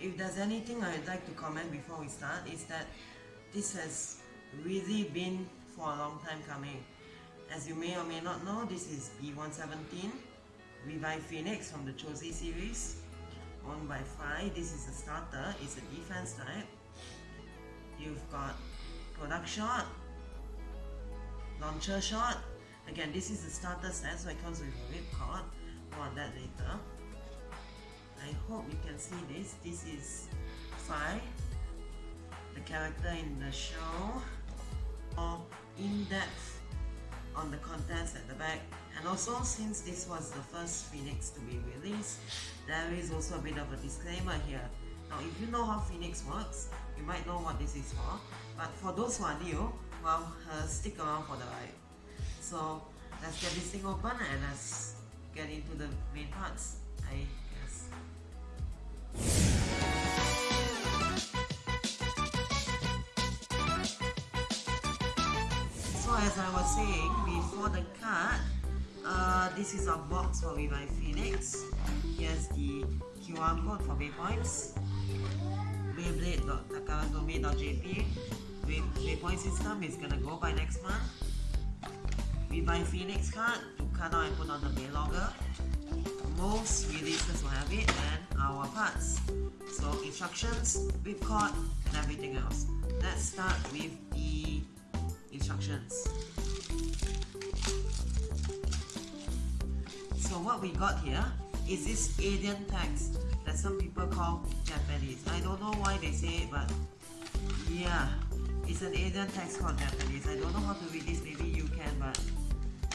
if there's anything I'd like to comment before we start is that this has really been for a long time coming. As you may or may not know, this is B117 Revive Phoenix from the Cho-Z series owned by Fry. This is a starter, it's a defense type. You've got product shot, launcher shot. Again, this is the starter set, so it comes with a ripcord. More on that later. I hope you can see this. This is Fry, the character in the show. More in-depth on the contents at the back. And also, since this was the first Phoenix to be released, there is also a bit of a disclaimer here. Now, if you know how Phoenix works, you might know what this is for. But for those who are new, well, uh, stick around for the ride. So, let's get this thing open and let's get into the main parts, I I was saying before the cut, uh, this is our box for Revive Phoenix. Here's the QR code for Waypoints. Beyblade.takaratomi.jp Waypoint system is gonna go by next month. Revive Phoenix card to cut out and put on the Beylogger. Most releases will have it and our parts. So instructions, ripcord and everything else. Let's start with the instructions. So what we got here is this alien text that some people call Japanese. I don't know why they say it, but yeah, it's an alien text called Japanese. I don't know how to read this, maybe you can, but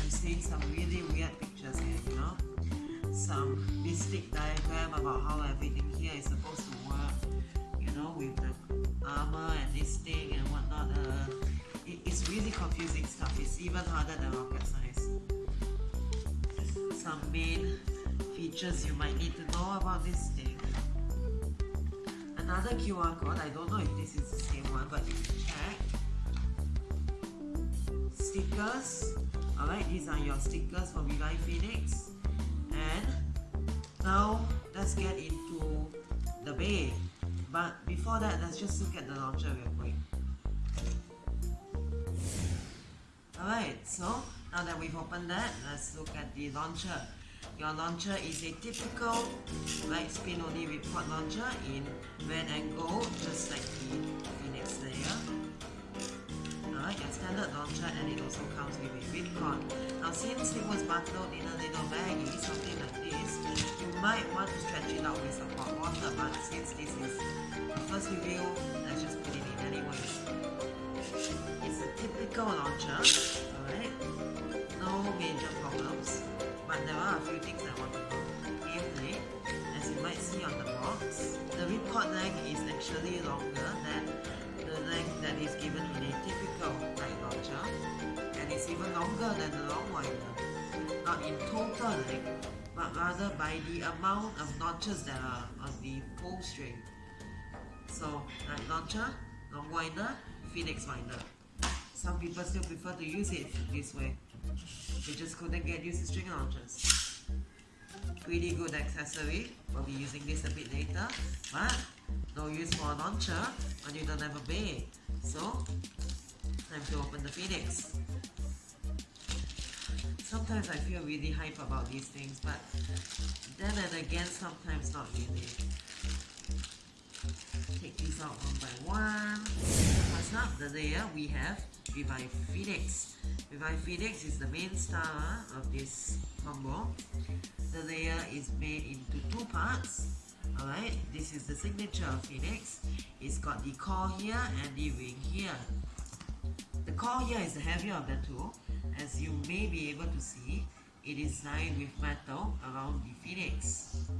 I'm seeing some really weird pictures here, you know? Some mystic diagram about how everything here is supposed to work, you know, with the armor and this thing and whatnot. Uh, it's really confusing stuff. It's even harder than rocket science. Some main features you might need to know about this thing. Another QR code, I don't know if this is the same one, but you can check. Stickers, alright, these are your stickers for Revive Phoenix. And now let's get into the bay. But before that, let's just look at the launcher real quick. Alright, so now that we've opened that, let's look at the launcher. Your launcher is a typical light spin only report launcher in red and gold, just like the Phoenix layer. Alright, your standard launcher and it also comes with a ripcord. Now since it was bundled in a little baggie, something like this, you might want to stretch it out with some hot water, but since this is the first review, let's just put it in anyway. It's a typical launcher, alright? No major problems. But there are a few things I want to know. Namely, as you might see on the box, the ripcord length is actually longer than the length that is given in a typical light launcher. And it's even longer than the long winder. Not in total length, but rather by the amount of notches that are on the pull string. So, light launcher, long winder, Phoenix winder. Some people still prefer to use it this way. They just couldn't get used to string launchers. Pretty good accessory. We'll be using this a bit later. But no use for a launcher when you don't have a bay. So, time to open the Phoenix. Sometimes I feel really hype about these things, but then and again, sometimes not really take these out one by one. First up, the layer we have Revive Phoenix. Revive Phoenix is the main star of this combo. The layer is made into two parts. Alright, this is the signature of Phoenix. It's got the core here and the ring here. The core here is the heavier of the two. As you may be able to see, it is lined with metal around the Phoenix.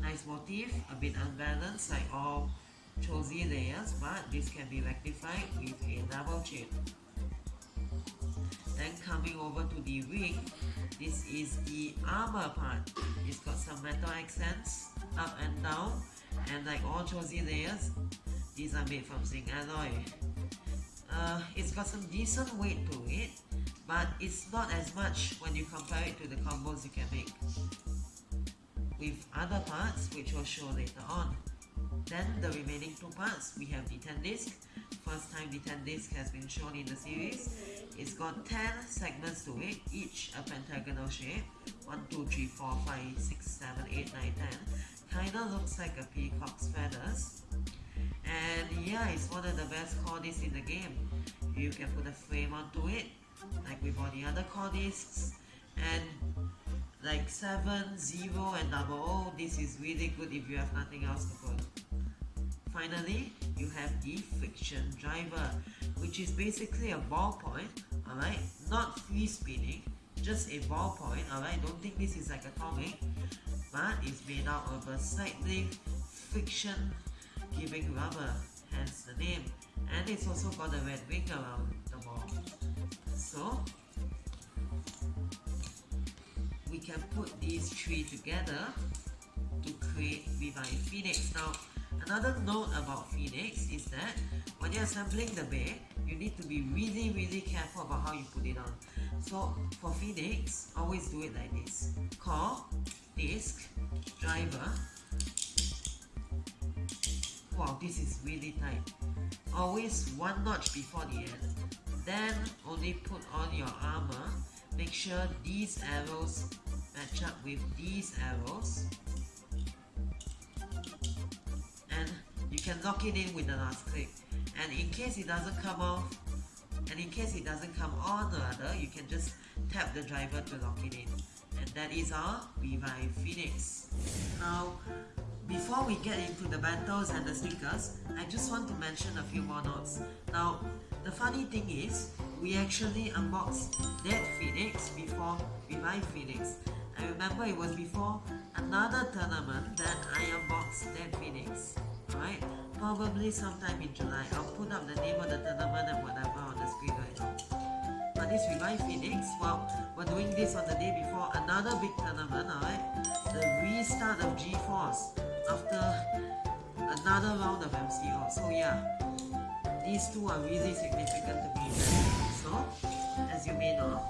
Nice motif, a bit unbalanced like all Cho-Z layers, but this can be rectified with a double chip. Then coming over to the wing, this is the armor part. It's got some metal accents up and down, and like all Cho-Z layers, these are made from zinc alloy. Uh, it's got some decent weight to it, but it's not as much when you compare it to the combos you can make with other parts which we'll show later on. Then the remaining two parts, we have the 10 disc. First time the 10 disc has been shown in the series. It's got 10 segments to it, each a pentagonal shape. 1, 2, 3, 4, 5, 6, 7, 8, 9, 10. Kinda looks like a peacock's feathers. And yeah, it's one of the best core in the game. You can put a frame onto it, like with all the other core. And like 7, 0 and double O, oh, this is really good if you have nothing else to put. Finally, you have the friction driver, which is basically a ballpoint, alright? Not free spinning, just a ballpoint, alright? Don't think this is like a comic, but it's made out of a cyclic friction giving rubber, hence the name. And it's also got a red ring around the ball. So, can put these three together to create Revive Phoenix. Now, another note about Phoenix is that when you're assembling the bay, you need to be really really careful about how you put it on. So for Phoenix, always do it like this. Core, disc, driver. Wow, this is really tight. Always one notch before the end. Then only put on your armor. Make sure these arrows match up with these arrows. And you can lock it in with the last click. And in case it doesn't come off, and in case it doesn't come on rather, you can just tap the driver to lock it in. And that is our Revive Phoenix. Now, before we get into the battles and the stickers, I just want to mention a few more notes. Now, the funny thing is, we actually unboxed Dead Phoenix before Revive Phoenix. I remember it was before another tournament that I unboxed Dead Phoenix. Right? Probably sometime in July. I'll put up the name of the tournament and whatever on the screen right now. But this Revive Phoenix, well, we're doing this on the day before another big tournament, alright? The restart of GeForce after another round of MCO. So yeah, these two are really significant to me. So, as you may know,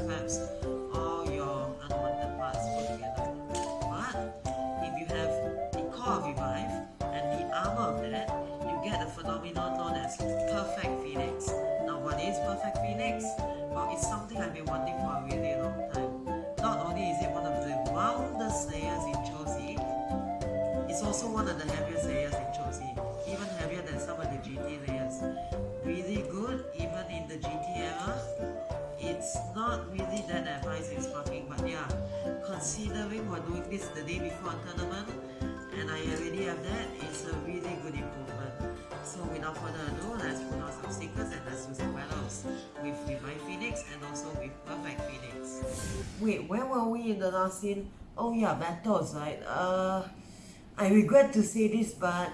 basically all your unwanted parts put together. But if you have the core of Revive and the armor of that, you get a phenomenon known as Perfect Phoenix. Now, what is Perfect Phoenix? Well, it's something I've been wanting for a really long time. Not only is it one of the roundest layers in Cho-Z, it's also one of the heaviest layers in Cho-Z, even heavier than some of the GT layers. Not really that advanced in sparking, but yeah, considering we're doing this the day before tournament, and I already have that, it's a really good improvement. So without further ado, let's put on some stickers and let's do some battles with Divine Phoenix and also with Perfect Phoenix. Wait, where were we in the last scene? Oh yeah, battles, right? Uh, I regret to say this, but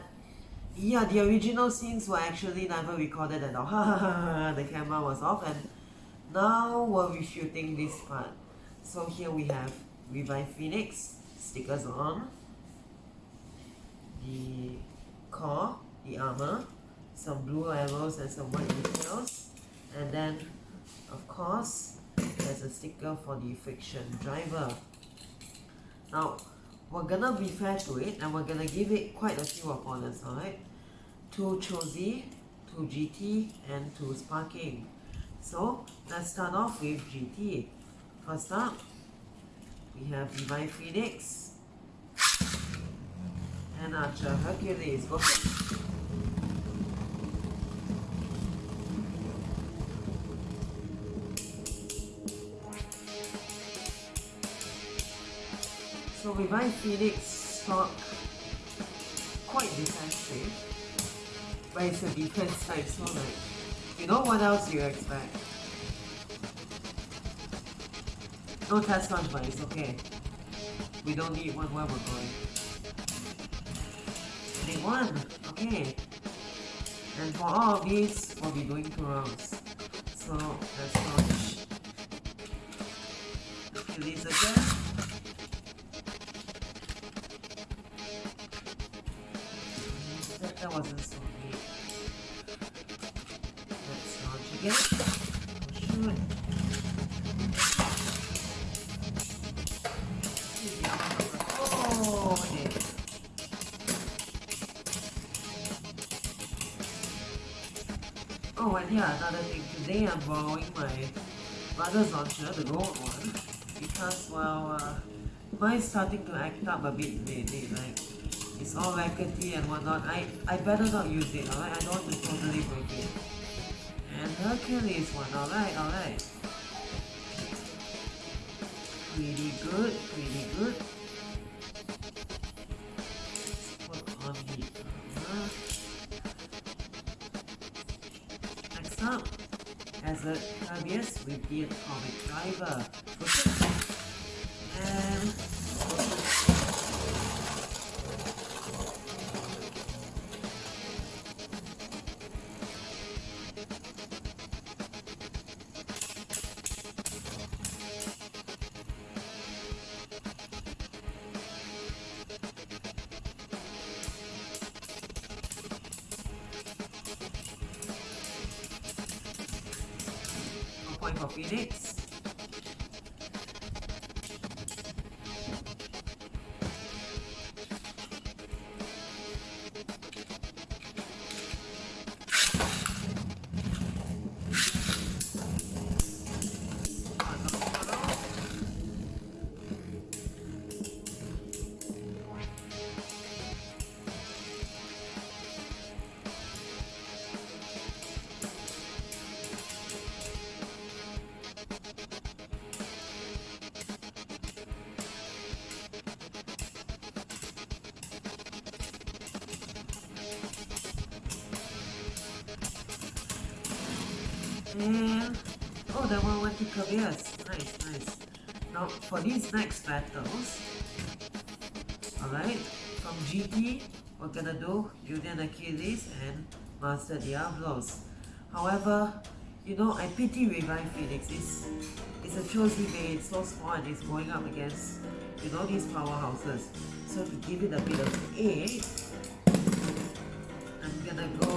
yeah, the original scenes were actually never recorded at all. the camera was off, and now we're refuting this part. So here we have Revive Phoenix, stickers on, the core, the armor, some blue arrows and some white details, and then, of course, there's a sticker for the friction driver. Now, we're gonna be fair to it and we're gonna give it quite a few opponents, alright? Two Cho-Z, two GT, and two Sparking. So, let's start off with GT. First up, we have Revive Phoenix and Archer Hercules. Go ahead. So Revive Phoenix stock quite defensive, but it's a defense type, so like You know what else you expect? No test launch, but it's okay. We don't need one where we're going. Okay. And for all of these, we'll be doing two rounds. So, let's launch. Achilles again. Oh, and yeah, another thing. Today I'm borrowing my mother's launcher, the gold one, because, well, uh, mine's starting to act up a bit lately. Like, it's all rackety and whatnot. I, I better not use it, alright? I don't want to totally break it. And Hercules one, alright, alright. Pretty good, pretty good. The atomic driver. No point that one went to. Nice, nice. Now for these next battles, alright, from GT, we're gonna do Union Achilles and Master Diablos. However, you know, I pity Revive Phoenix. It's, it's a choice he it's so small and it's going up against, you know, these powerhouses. So to give it a bit of A, I'm gonna go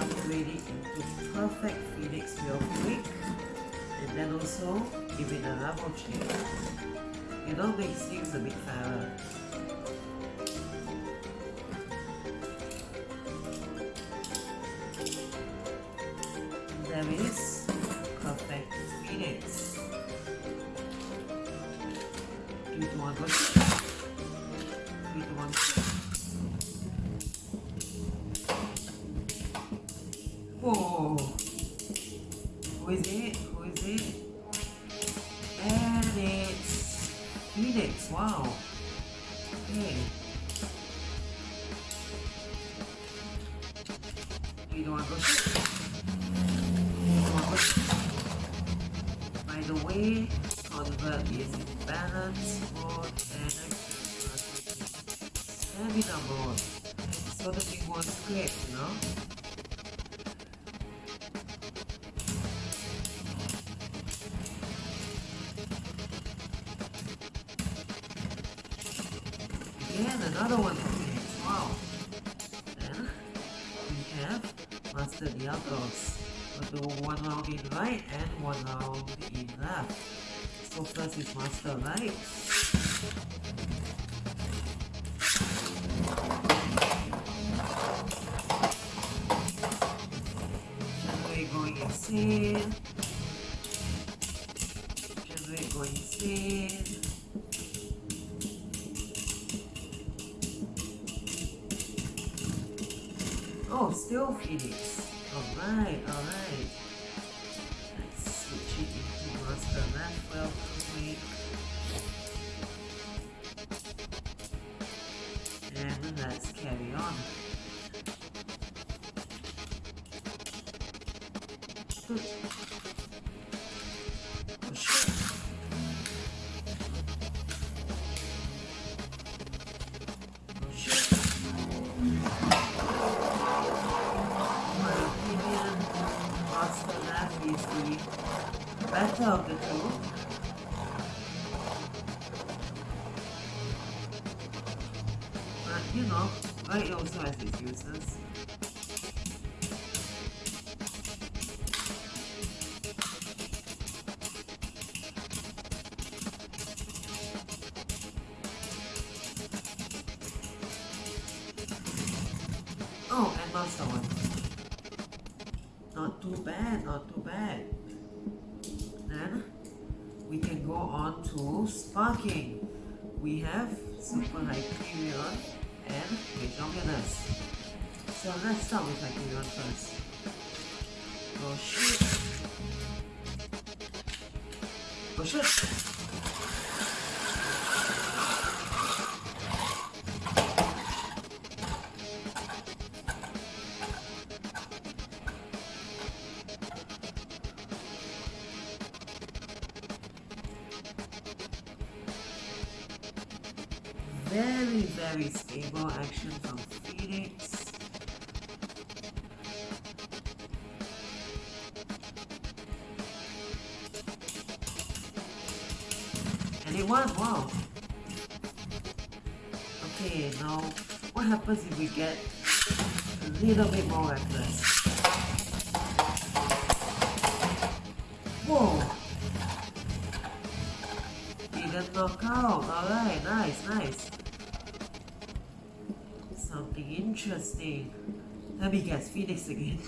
upgrade it into perfect phoenix real quick and then also give it a change. You know makes things a bit. And there is perfect phoenix. Three to one go. Balance mode and stamina mode. So the big one's quick, you know? Again, another one Phoenix. Wow. Then we have Master Diablos. We'll do one round in right and one round in left. So first is Master Right. Genway going insane. Genway going insane. Oh, still Phoenix. Alright, alright. Two. But you know, right also has its uses. Oh, and master one. Not too bad, not too bad. Then we can go on to sparking. We have Super Hyperion and Metropolis. So let's start with Hyperion first. Oh shit. Oh shit. Very, very stable action from Phoenix. And it was, wow. Okay, now what happens if we get a little bit more reckless? Whoa! Didn't knock out. Alright, nice, nice. Interesting. Let me guess, Phoenix again.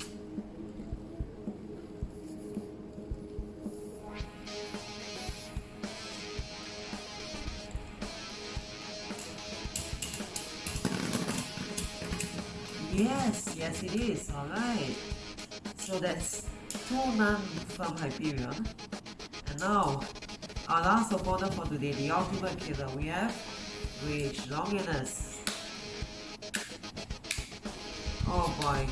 Yes, yes it is, alright. So that's two none from Hyperion. And now, our last opponent for today, the ultimate killer, we have Rage Longinus. Oh boy.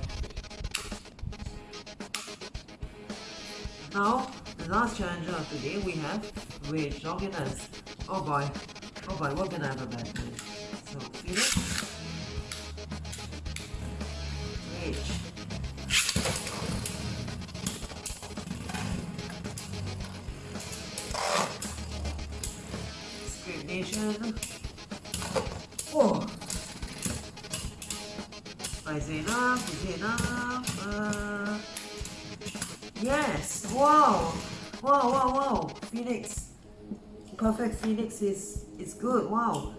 Now, the last challenger of today, we have Rage Longinus. Oh boy. Oh boy, we're gonna have a bad time. So. Rage. Nation. Enough? Is enough? Uh, yes! Wow! Wow, wow, wow! Phoenix. Perfect Phoenix is, is good. Wow.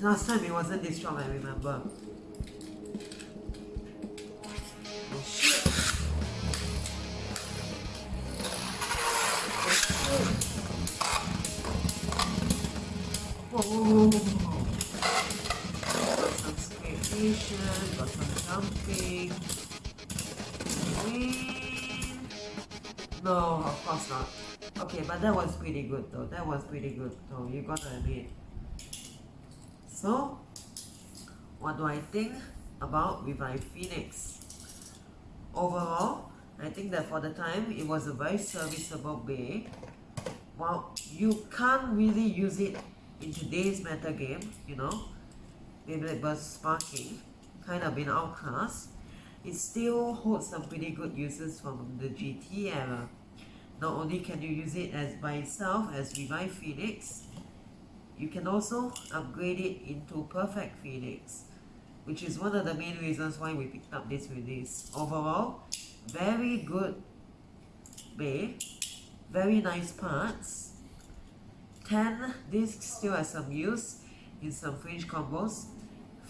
Last time it wasn't this strong, I remember. Oh! Oh some scrapation, got some Win! No, of course not. Okay, but that was pretty good though. That was pretty good though, you gotta admit. So, what do I think about Revive Phoenix? Overall, I think that for the time, it was a very serviceable bay. While you can't really use it in today's meta game, you know, maybe Beyblade Burst Sparking, kind of been outclassed, it still holds some pretty good uses from the GT era. Not only can you use it as by itself as Revive Phoenix, you can also upgrade it into Perfect Phoenix, which is one of the main reasons why we picked up this release. Overall, very good bay, very nice parts. 10 discs still has some use in some fringe combos.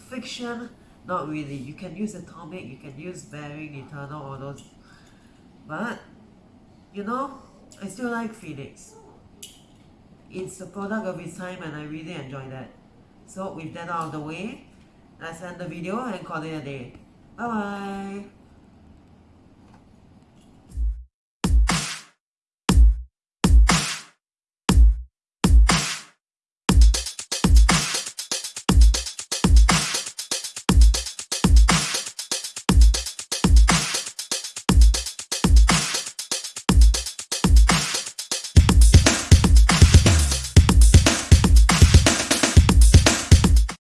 Friction, not really. You can use Atomic, you can use Bearing, Eternal, all those. But, you know, I still like Phoenix. It's a product of its time and I really enjoy that. So with that out of the way, let's end the video and call it a day. Bye bye!